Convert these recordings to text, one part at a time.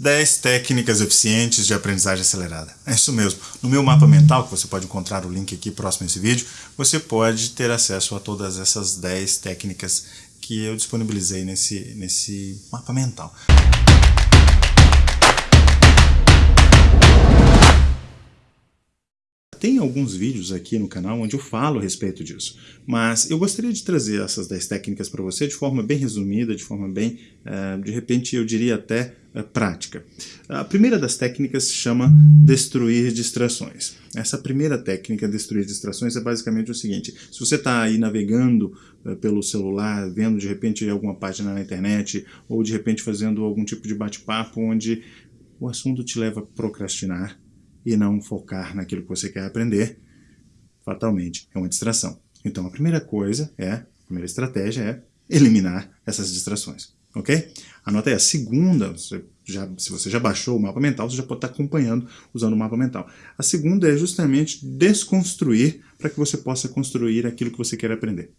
10 técnicas eficientes de aprendizagem acelerada. É isso mesmo. No meu mapa mental, que você pode encontrar o link aqui próximo a esse vídeo, você pode ter acesso a todas essas 10 técnicas que eu disponibilizei nesse, nesse mapa mental. Tem alguns vídeos aqui no canal onde eu falo a respeito disso, mas eu gostaria de trazer essas 10 técnicas para você de forma bem resumida, de forma bem, uh, de repente eu diria até uh, prática. A primeira das técnicas se chama destruir distrações. Essa primeira técnica, destruir distrações, é basicamente o seguinte, se você está aí navegando uh, pelo celular, vendo de repente alguma página na internet, ou de repente fazendo algum tipo de bate-papo onde o assunto te leva a procrastinar, e não focar naquilo que você quer aprender, fatalmente é uma distração. Então a primeira coisa é, a primeira estratégia é eliminar essas distrações, ok? Anota aí, a segunda, você já, se você já baixou o mapa mental, você já pode estar acompanhando usando o mapa mental. A segunda é justamente desconstruir para que você possa construir aquilo que você quer aprender.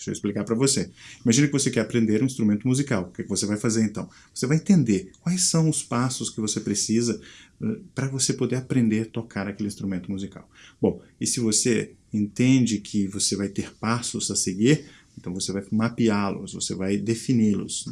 Deixa eu explicar para você. Imagine que você quer aprender um instrumento musical. O que, é que você vai fazer então? Você vai entender quais são os passos que você precisa uh, para você poder aprender a tocar aquele instrumento musical. Bom, e se você entende que você vai ter passos a seguir, então você vai mapeá-los, você vai defini-los.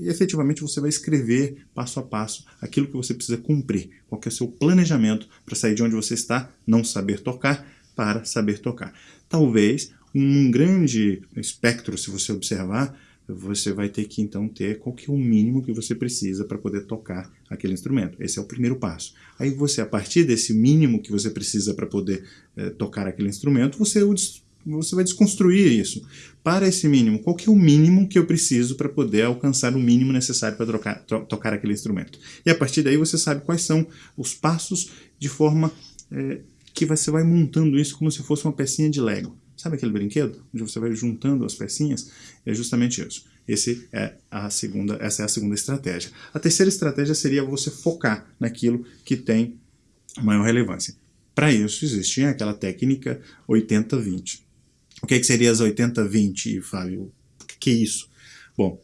E efetivamente você vai escrever passo a passo aquilo que você precisa cumprir. Qual é o seu planejamento para sair de onde você está, não saber tocar, para saber tocar. Talvez um grande espectro, se você observar, você vai ter que então ter qual que é o mínimo que você precisa para poder tocar aquele instrumento. Esse é o primeiro passo. Aí você, a partir desse mínimo que você precisa para poder eh, tocar aquele instrumento, você, você vai desconstruir isso. Para esse mínimo, qual que é o mínimo que eu preciso para poder alcançar o mínimo necessário para to tocar aquele instrumento? E a partir daí você sabe quais são os passos de forma eh, que você vai montando isso como se fosse uma pecinha de Lego. Sabe aquele brinquedo onde você vai juntando as pecinhas? É justamente isso. Esse é a segunda, essa é a segunda estratégia. A terceira estratégia seria você focar naquilo que tem maior relevância. Para isso existe aquela técnica 80-20. O que, é que seria as 80-20, Fábio? O que é isso? Bom,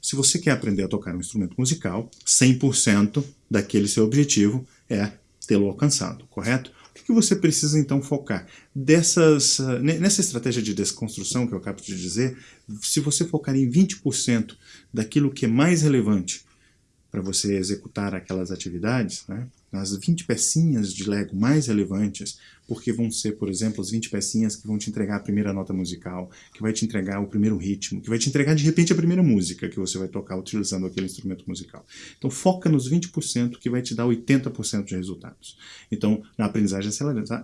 se você quer aprender a tocar um instrumento musical, 100% daquele seu objetivo é tê-lo alcançado, correto? O que você precisa então focar? Dessas, ah, nessa estratégia de desconstrução que eu acabo de dizer, se você focar em 20% daquilo que é mais relevante para você executar aquelas atividades, né, as 20 pecinhas de Lego mais relevantes, porque vão ser, por exemplo, as 20 pecinhas que vão te entregar a primeira nota musical, que vai te entregar o primeiro ritmo, que vai te entregar de repente a primeira música que você vai tocar utilizando aquele instrumento musical. Então foca nos 20% que vai te dar 80% de resultados. Então na aprendizagem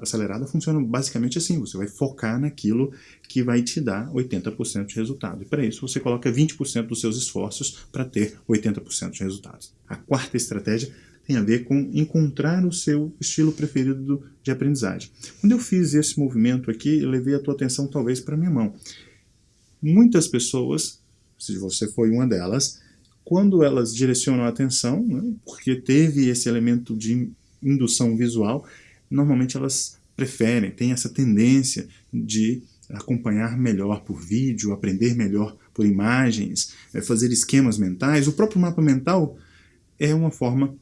acelerada funciona basicamente assim, você vai focar naquilo que vai te dar 80% de resultado. E para isso você coloca 20% dos seus esforços para ter 80% de resultados. A quarta estratégia tem a ver com encontrar o seu estilo preferido de aprendizagem. Quando eu fiz esse movimento aqui, eu levei a tua atenção talvez para minha mão. Muitas pessoas, se você foi uma delas, quando elas direcionam a atenção, né, porque teve esse elemento de indução visual, normalmente elas preferem, têm essa tendência de acompanhar melhor por vídeo, aprender melhor por imagens, é, fazer esquemas mentais. O próprio mapa mental é uma forma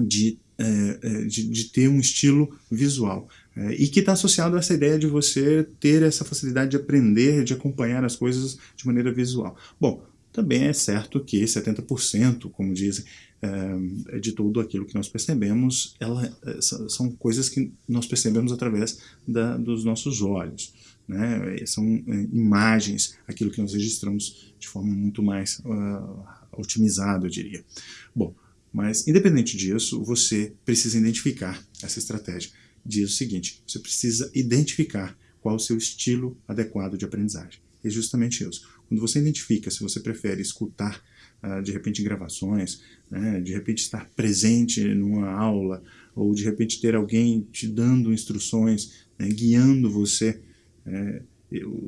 de, é, é, de, de, ter um estilo visual. É, e que está associado a essa ideia de você ter essa facilidade de aprender, de acompanhar as coisas de maneira visual. Bom, também é certo que 70%, como dizem, é, de tudo aquilo que nós percebemos, ela, são coisas que nós percebemos através da, dos nossos olhos. Né? São imagens, aquilo que nós registramos de forma muito mais uh, otimizada, eu diria. Bom, mas, independente disso, você precisa identificar essa estratégia. Diz o seguinte, você precisa identificar qual o seu estilo adequado de aprendizagem. É justamente isso. Quando você identifica se você prefere escutar, uh, de repente, gravações, né, de repente estar presente numa aula, ou de repente ter alguém te dando instruções, né, guiando você, é,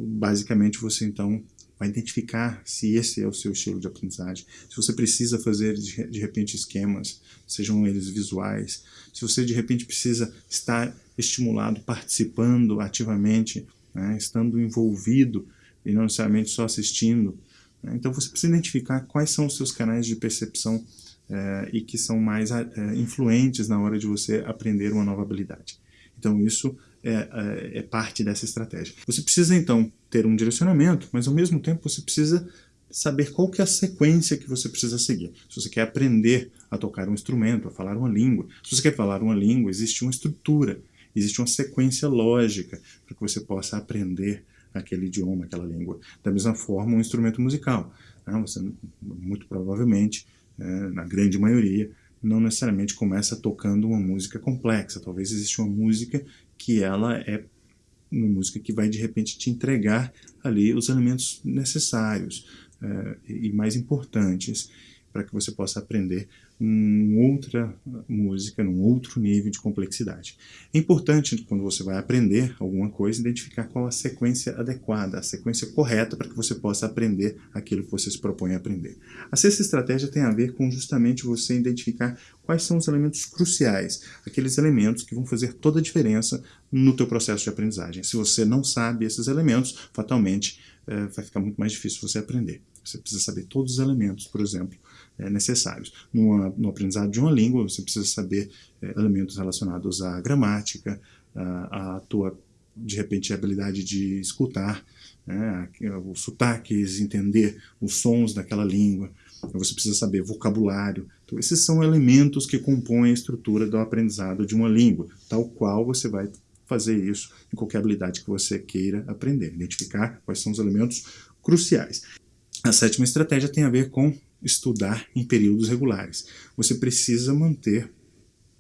basicamente você então vai identificar se esse é o seu estilo de aprendizagem, se você precisa fazer de repente esquemas, sejam eles visuais, se você de repente precisa estar estimulado, participando ativamente, né, estando envolvido e não necessariamente só assistindo. Né. Então você precisa identificar quais são os seus canais de percepção é, e que são mais é, influentes na hora de você aprender uma nova habilidade. Então isso é, é, é, parte dessa estratégia. Você precisa então ter um direcionamento, mas ao mesmo tempo você precisa saber qual que é a sequência que você precisa seguir. Se você quer aprender a tocar um instrumento, a falar uma língua, se você quer falar uma língua, existe uma estrutura, existe uma sequência lógica para que você possa aprender aquele idioma, aquela língua. Da mesma forma, um instrumento musical. Né? Você, muito provavelmente, é, na grande maioria, não necessariamente começa tocando uma música complexa. Talvez exista uma música que ela é uma música que vai de repente te entregar ali os elementos necessários uh, e mais importantes para que você possa aprender uma outra música, num outro nível de complexidade. É importante, quando você vai aprender alguma coisa, identificar qual a sequência adequada, a sequência correta para que você possa aprender aquilo que você se propõe a aprender. A sexta estratégia tem a ver com justamente você identificar quais são os elementos cruciais, aqueles elementos que vão fazer toda a diferença no teu processo de aprendizagem. Se você não sabe esses elementos, fatalmente é, vai ficar muito mais difícil você aprender. Você precisa saber todos os elementos, por exemplo, é, necessários. Numa, no aprendizado de uma língua, você precisa saber é, elementos relacionados à gramática, à, à tua, de repente, habilidade de escutar, né, os sotaques, entender os sons daquela língua. Você precisa saber vocabulário. Então, esses são elementos que compõem a estrutura do aprendizado de uma língua, tal qual você vai fazer isso em qualquer habilidade que você queira aprender. Identificar quais são os elementos cruciais. A sétima estratégia tem a ver com estudar em períodos regulares. Você precisa manter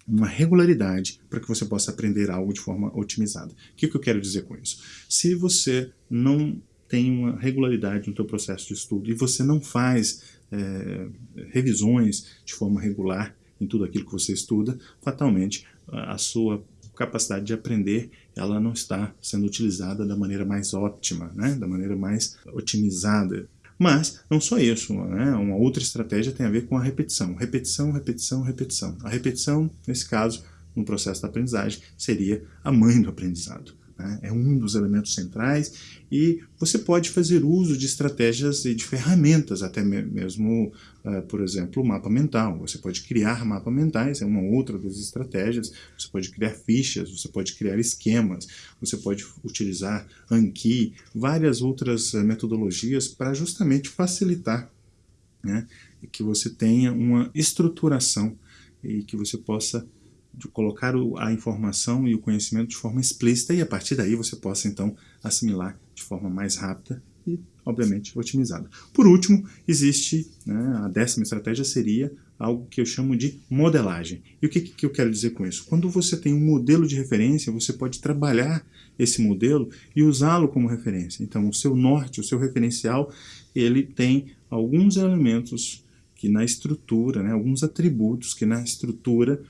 uma regularidade para que você possa aprender algo de forma otimizada. O que, que eu quero dizer com isso? Se você não tem uma regularidade no seu processo de estudo e você não faz é, revisões de forma regular em tudo aquilo que você estuda, fatalmente a sua capacidade de aprender ela não está sendo utilizada da maneira mais óptima, né? da maneira mais otimizada mas, não só isso, né? uma outra estratégia tem a ver com a repetição. Repetição, repetição, repetição. A repetição, nesse caso, no processo da aprendizagem, seria a mãe do aprendizado. Né? É um dos elementos centrais e você pode fazer uso de estratégias e de ferramentas, até mesmo, uh, por exemplo, mapa mental. Você pode criar mapas mentais, é uma outra das estratégias. Você pode criar fichas, você pode criar esquemas, você pode utilizar Anki, várias outras uh, metodologias para justamente facilitar né, que você tenha uma estruturação e que você possa de colocar a informação e o conhecimento de forma explícita e a partir daí você possa então assimilar de forma mais rápida e, obviamente, otimizada. Por último, existe, né, a décima estratégia seria algo que eu chamo de modelagem. E o que, que eu quero dizer com isso? Quando você tem um modelo de referência, você pode trabalhar esse modelo e usá-lo como referência. Então, o seu norte, o seu referencial, ele tem alguns elementos que na estrutura, né, alguns atributos que na estrutura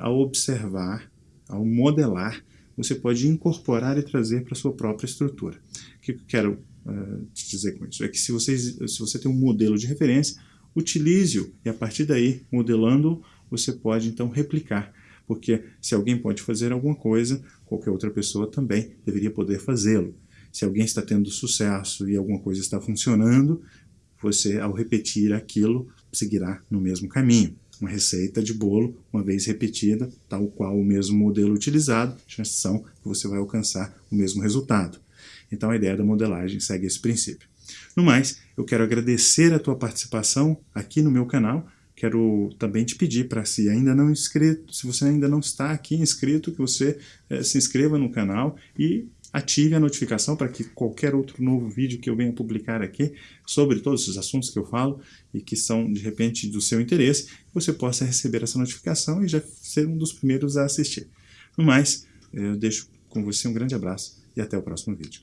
ao observar, ao modelar, você pode incorporar e trazer para a sua própria estrutura. O que eu quero uh, dizer com isso? É que se, vocês, se você tem um modelo de referência, utilize-o e a partir daí, modelando, você pode então replicar. Porque se alguém pode fazer alguma coisa, qualquer outra pessoa também deveria poder fazê-lo. Se alguém está tendo sucesso e alguma coisa está funcionando, você, ao repetir aquilo, seguirá no mesmo caminho uma receita de bolo, uma vez repetida, tal qual o mesmo modelo utilizado, chances são que você vai alcançar o mesmo resultado. Então a ideia da modelagem segue esse princípio. No mais, eu quero agradecer a tua participação aqui no meu canal, quero também te pedir para se ainda não inscrito, se você ainda não está aqui inscrito, que você é, se inscreva no canal e ative a notificação para que qualquer outro novo vídeo que eu venha publicar aqui sobre todos os assuntos que eu falo e que são de repente do seu interesse, você possa receber essa notificação e já ser um dos primeiros a assistir. No mais, eu deixo com você um grande abraço e até o próximo vídeo.